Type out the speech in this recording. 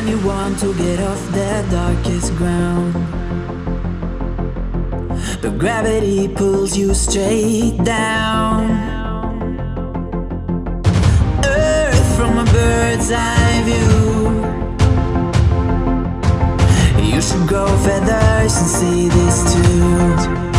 when you want to get off the darkest ground. But gravity pulls you straight down. Earth from a bird's eye view. You should grow feathers and see this too.